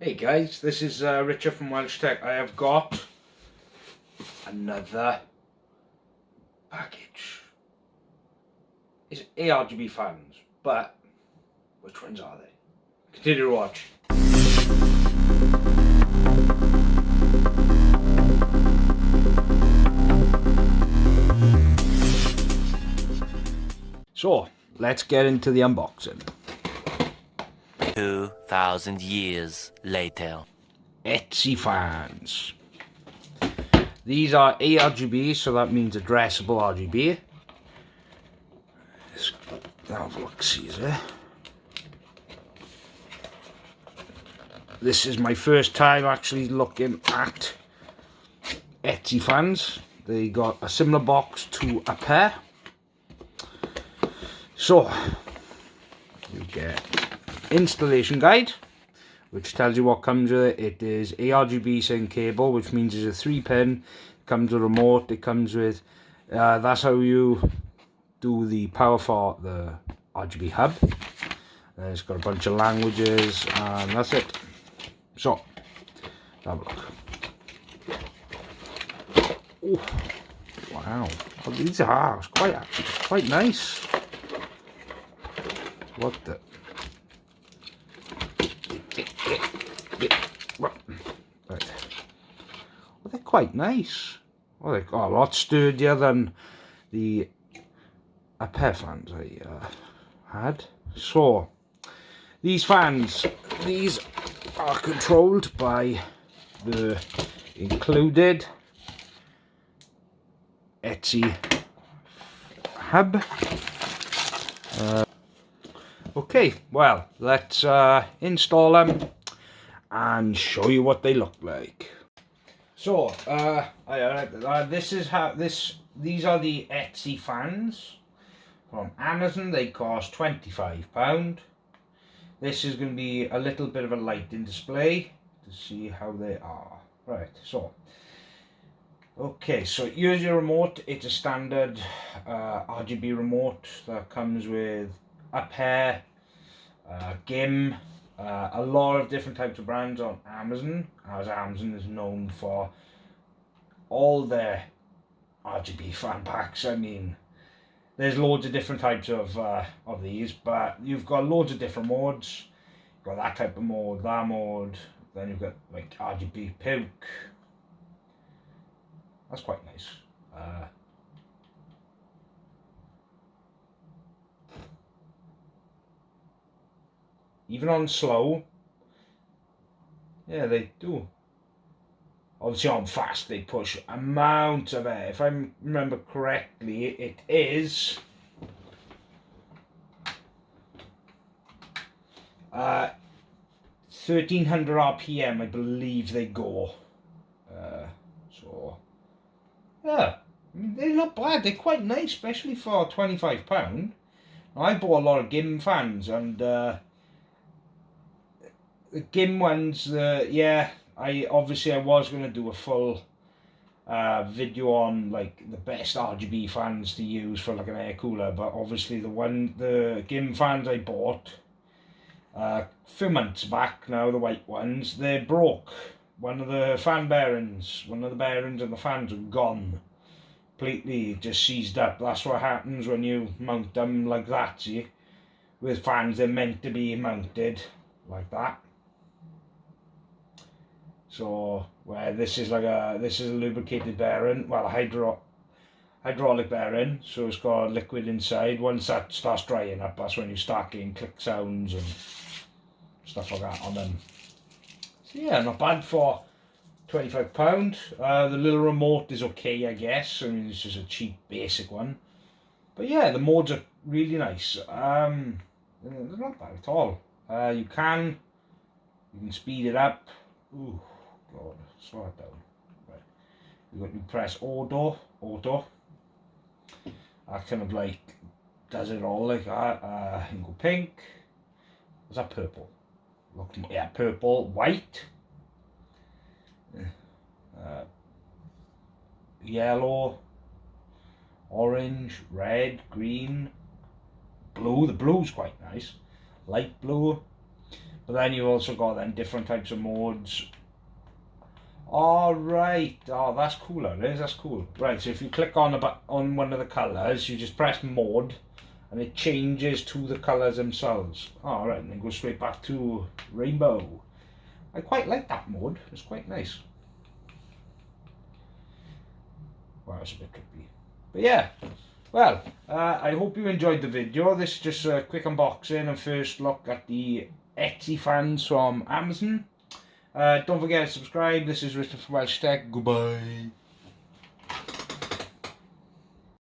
Hey guys, this is uh, Richard from Welsh Tech. I have got another package. It's ARGB fans, but which ones are they? Continue to watch. So, let's get into the unboxing. 2,000 years later. Etsy fans. These are ARGB, so that means addressable RGB. Let's have a look, see there. This is my first time actually looking at Etsy fans. They got a similar box to a pair. So, you get installation guide which tells you what comes with it. It is ARGB sync cable which means it's a 3 pin, comes with a remote, it comes with, uh, that's how you do the power for the RGB hub. Uh, it's got a bunch of languages and that's it. So, have a look. Oh, wow, oh, these are quite quite nice. What the? Right. Well, they're quite nice. Well, they're a lot sturdier than the a pair fans I uh, had. So, these fans, these are controlled by the included Etsy hub. Uh, okay, well, let's uh, install them and show you what they look like. So, uh, uh, this is how this. These are the Etsy fans from Amazon. They cost twenty five pound. This is going to be a little bit of a lighting display to see how they are. Right, so okay, so here's your remote. It's a standard uh, RGB remote that comes with a pair, uh, GIM, uh, a lot of different types of brands on Amazon, as Amazon is known for all their RGB fan packs. I mean, there's loads of different types of uh, of these, but you've got loads of different modes. You've got that type of mode, that mode, then you've got like RGB PIVK. That's quite nice. Uh, even on slow, yeah, they do. Obviously on fast, they push amount of air. If I remember correctly, it is... Uh, 1300 RPM, I believe they go. Uh, so, yeah, I mean, they're not bad. They're quite nice, especially for £25. I bought a lot of GIM fans, and uh, the GIM ones, uh, yeah, I obviously I was going to do a full uh, video on like the best RGB fans to use for like an air cooler, but obviously the one, the GIM fans I bought uh, a few months back now, the white ones, they broke. One of the fan bearings, one of the bearings and the fans are gone. Completely just seized up. That's what happens when you mount them like that, see? With fans, they're meant to be mounted like that. So where this is like a this is a lubricated bearing, well a hydro hydraulic bearing, so it's got liquid inside. Once that starts drying up, that's when you start getting click sounds and stuff like that on them. So yeah, not bad for £25. Uh, the little remote is okay, I guess. I mean, it's just a cheap, basic one. But yeah, the modes are really nice. Um, they're not bad at all. Uh, you can, you can speed it up. Ooh. God, it down. Right. You you press auto, auto. That kind of like does it all like that. Uh, you go pink. Was that purple? Look, yeah, purple, white. Uh, yellow, orange, red, green, blue. The blue's quite nice. Light blue, But then you've also got then different types of modes. All right. Oh, that's cooler. It is. That's cool. Right. So if you click on about on one of the colors, you just press mode, and it changes to the colors themselves. All right, and then go straight back to rainbow. I quite like that mode. It's quite nice. Well, it's a bit trippy. But yeah. Well, uh, I hope you enjoyed the video. This is just a quick unboxing and first look at the Etsy fans from Amazon. Uh, don't forget to subscribe. This is Richard from Welsh Tech. Goodbye.